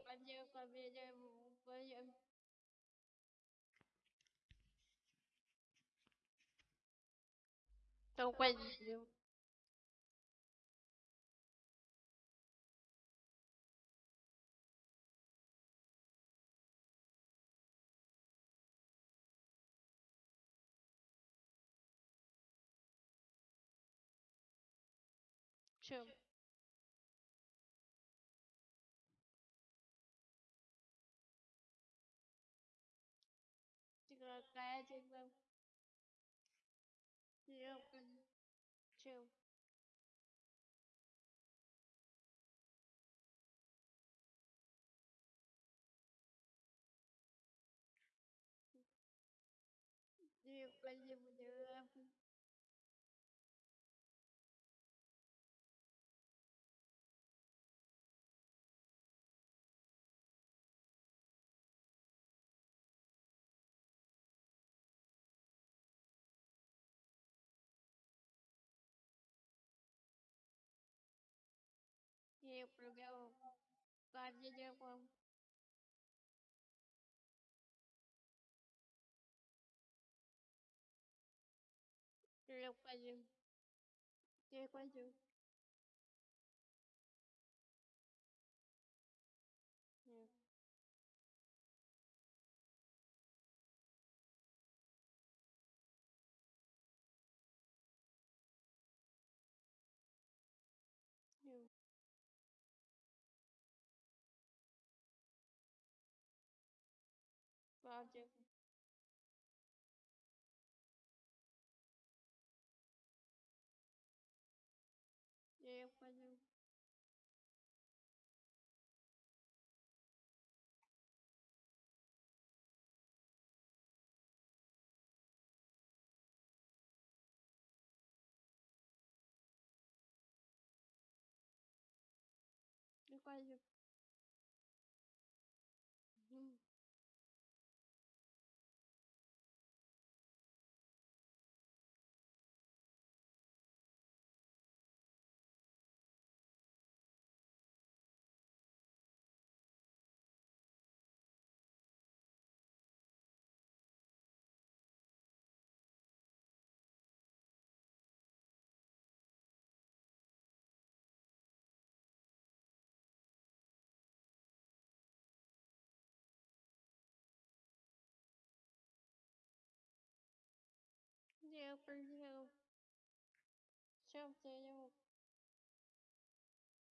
环境环境这不不行，都怪你。什么？gia chuyên môn Robin True Điều là gì mà được 我不给我爸打电话，直接挂机，直接挂机。ипотеку Я ее понял. Приказик. я определил, чем я его